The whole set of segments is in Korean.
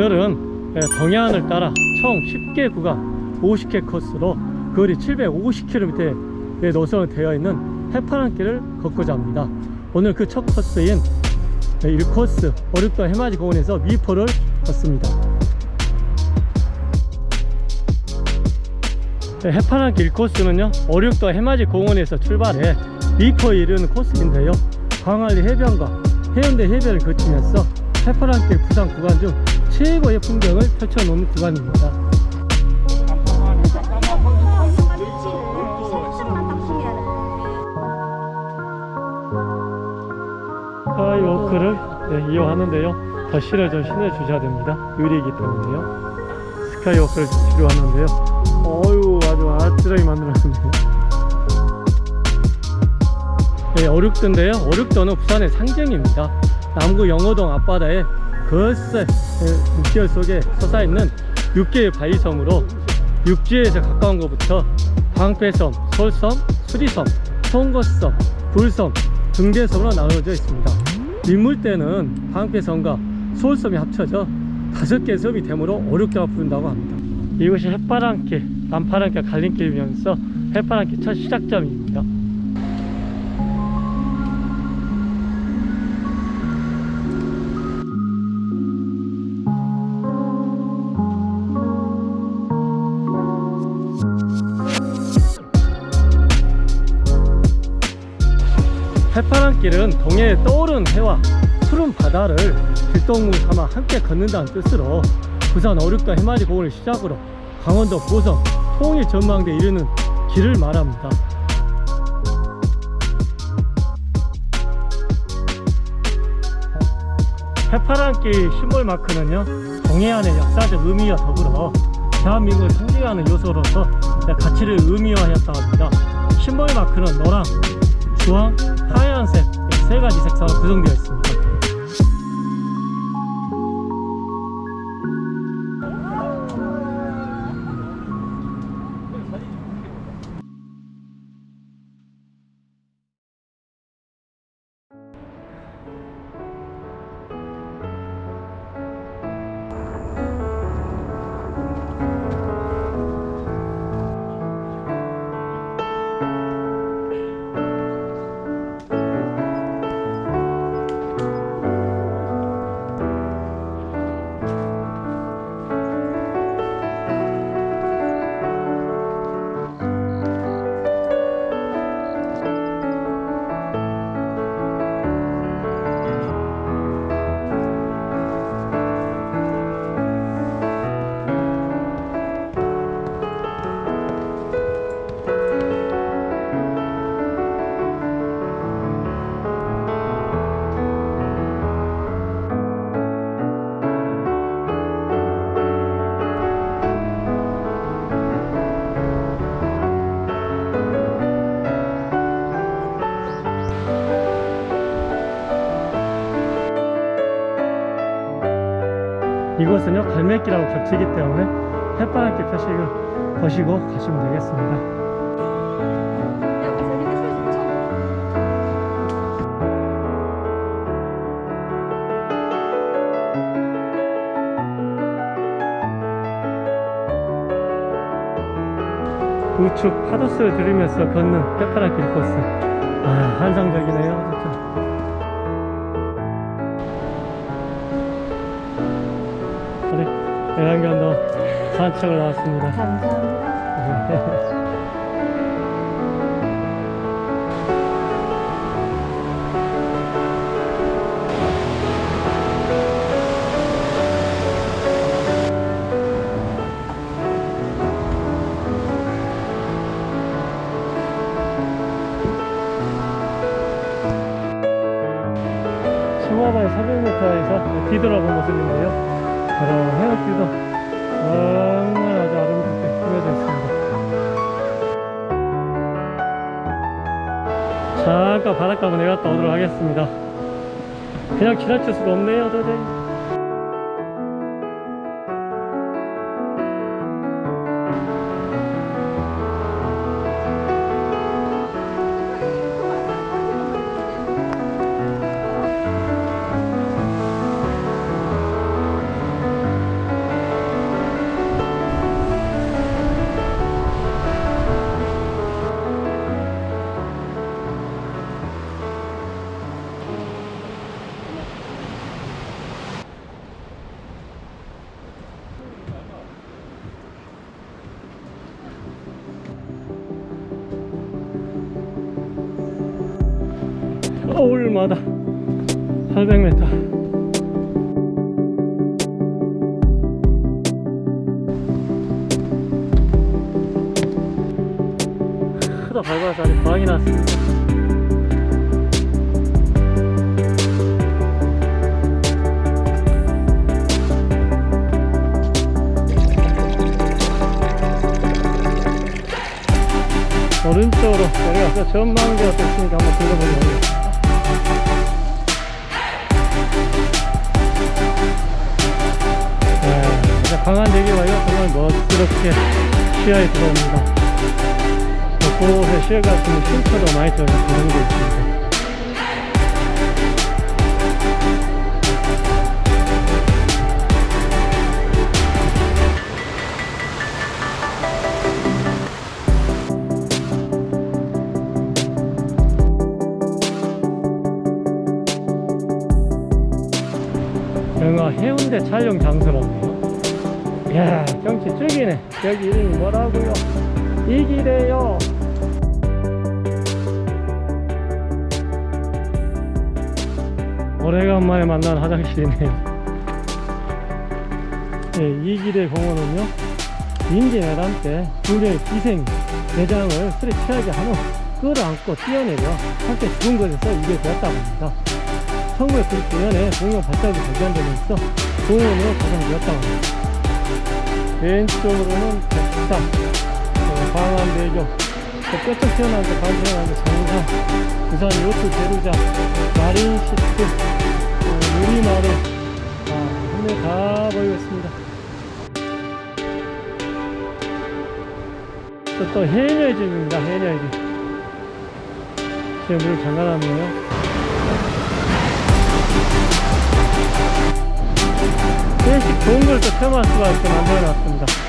오늘은 예, 동해안을 따라 총 10개 구간 50개 코스로 거리 750km의 노선이 되어 있는 해파랑길을 걷고자 합니다. 오늘 그 첫 코스인 1코스 어륙도 해맞이 공원에서 미포를 걷습니다. 네, 해파랑길 1코스는요 어륙도 해맞이 공원에서 출발해 미포에 이르는 코스인데요. 광안리 해변과 해운대 해변을 거치면서 해파랑길 부산 구간 중 최고의 풍경을 펼쳐놓는 구간입니다. 스카이워크를 네, 이용하는데요. 덧신을 좀 신어주셔야 됩니다. 유리이기 때문에요. 스카이 워크를 필요하는데요. 어유 아주 아찔하게 만들었습니다 네, 어륙도인데요. 어륙도는 부산의 상징입니다. 남구 영호동 앞바다에 거세 육지열 속에 솟아있는 6개의 바위섬으로 육지에서 가까운 것부터 광패섬, 솔섬, 수리섬, 송거섬, 불섬, 등대섬으로 나누어져 있습니다. 민물대는 광패섬과 솔섬이 합쳐져 다섯 개 섬이 되므로 어렵게 부른다고 합니다. 이곳이 해파랑길, 남파랑길 갈림길이면서 해파랑길 첫 시작점입니다 해파랑길은 동해에 떠오르는 해와 푸른 바다를 길동무 삼아 함께 걷는다는 뜻으로 부산 어륙도 해맞이 공원을 시작으로 강원도 보성 통일 전망대에 이르는 길을 말합니다. 해파랑길 심볼 마크는요 동해안의 역사적 의미와 더불어 대한민국을 상징하는 요소로서 가치를 의미화하였다고 합니다. 심볼 마크는 노랑, 주황, 하얀색 세 가지 색상으로 구성되어 있습니다 곳은요 갈매길하고 겹치기 때문에 햇바람길 표식을 보시고 가시면 되겠습니다. 우측 파도스를 들으면서 걷는 해파랑길 코스. 아 환상적이네요 대한견도 산책을 나왔습니다 감사합니다. 잠깐 바닷가 한번 내갔다 오도록 하겠습니다. 그냥 지나칠 수가 없네요 도저히 크다 밟아서 아주 광이 났습니다. 오른쪽으로 내려가서 전망대가 또 있으니까 한번 둘러보도록 하겠습니다. 네, 강한 대기와요. 정말 멋스럽게 시야에 들어옵니다 곳곳에 시야가 있는 쉼터도 많이 조성되어 있습니다. 영화 해운대 촬영 장소라네요 이야 경치 쭉이네. 여기 이름이 뭐라고요? 이기래요 오래간만에 만난 화장실이네요 네, 이기래 공원은요 임진왜란 때 군대의 기생 대장을 술에 취하게 한 후 끌어안고 뛰어내려 함께 죽은 것에서 이게 되었다고 합니다 1999년에 공영 발달이 발견되면서 공원으로 가상되었다고 합니다. 왼쪽으로는 백사, 어, 광안대교, 데 반튀어나온 데 장상, 부산 요트 대루자, 마린시트, 어, 누리마루, 아, 한눈에 다 보이고 있습니다. 또, 또 해녀의 집입니다. 해녀의 집. 지금 물 잠가놨네요. 계속 좋은 걸또 체험할 수가 있게 만들어 놨습니다.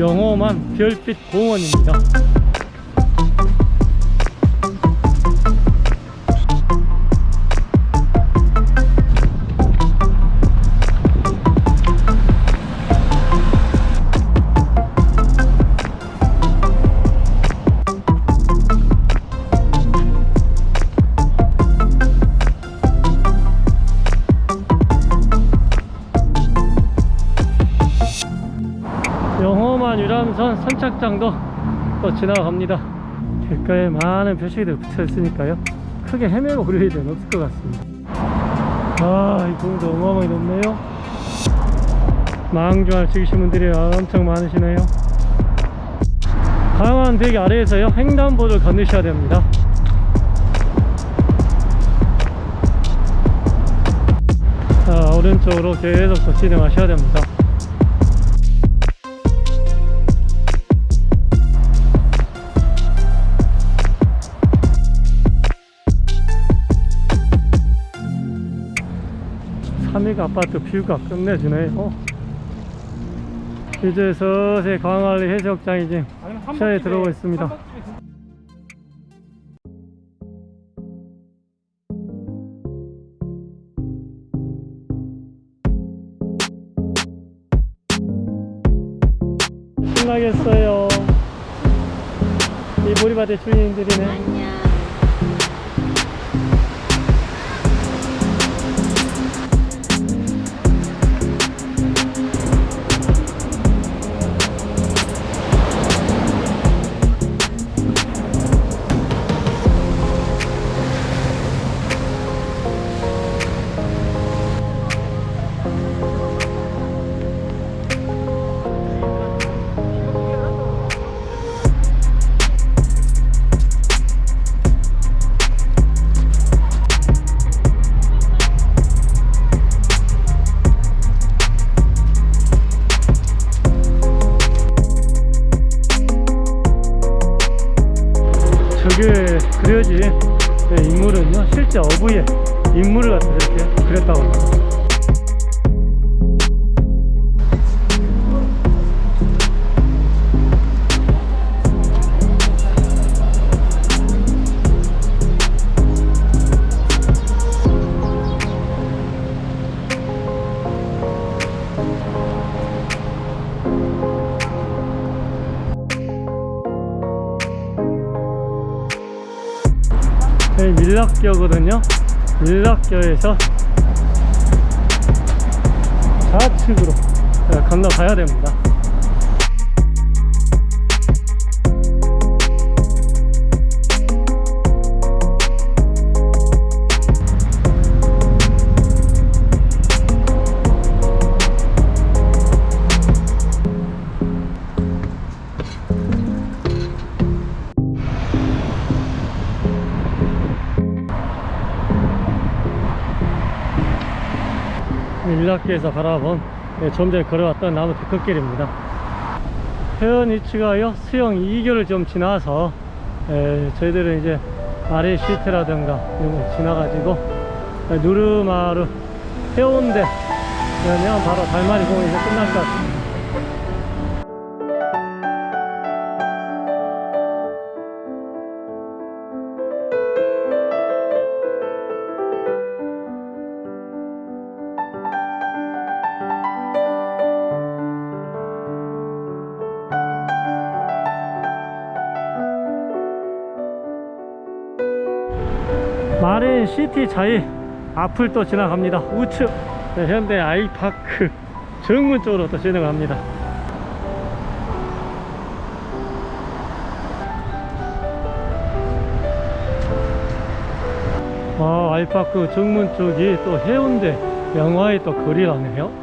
영험한 별빛 공원입니다. 선 선착장도 또 지나갑니다. 길가에 많은 표식들 붙여 있으니까요. 크게 헤매고 그럴 일은 없을 것 같습니다. 아, 이 공도 어마어마하게 높네요. 망주할 즐기신 분들이 엄청 많으시네요. 강한 대기 아래에서요, 횡단보도를 건너셔야 됩니다. 자, 오른쪽으로 계속 더 진행하셔야 됩니다. 천리가 아파트 뷰가 끝내주네요 어? 이제 서세 광안리 해수욕장이 지금 시야에 들어오고 있습니다. 신나겠어요. 이 보리밭의 주인들이네. 저게 그려진 네, 인물은요 실제 어부의 인물을 갖다 이렇게 그렸다고 합니다. 여기 밀락교거든요. 밀락교에서 좌측으로 네, 건너가야 됩니다. 밀락교에서 바라본 네, 좀 전에 걸어왔던 나무 데크길입니다. 해안 위치가요 수영 2교를 좀 지나서 에, 저희들은 이제 아래 시트라든가 이런 거 지나가지고 에, 누르마루 해운대 그러면 바로 달마리 공원에서 끝날 것 같습니다. 시티 자이 앞을 또 지나갑니다. 우측 네, 현대 아이파크 정문 쪽으로 또 진행합니다. 아, 아이파크 정문 쪽이 또 해운대 영화의 또 거리라네요.